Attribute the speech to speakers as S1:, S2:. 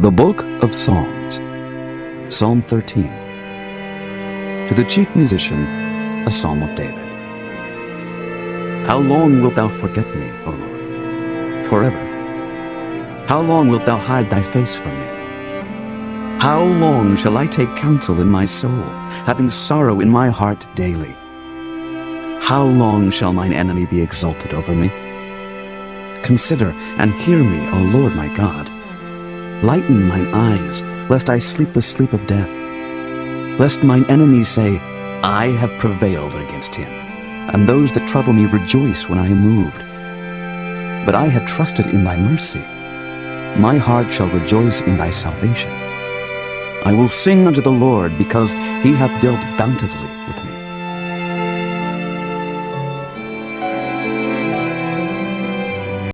S1: The Book of Psalms, Psalm 13. To the chief musician, a psalm of David. How long wilt thou forget me, O Lord? Forever. How long wilt thou hide thy face from me? How long shall I take counsel in my soul, having sorrow in my heart daily? How long shall mine enemy be exalted over me? Consider and hear me, O Lord my God. Lighten mine eyes, lest I sleep the sleep of death. Lest mine enemies say, I have prevailed against him, and those that trouble me rejoice when I am moved. But I have trusted in thy mercy. My heart shall rejoice in thy salvation. I will sing unto the Lord, because he hath dealt bountifully with me.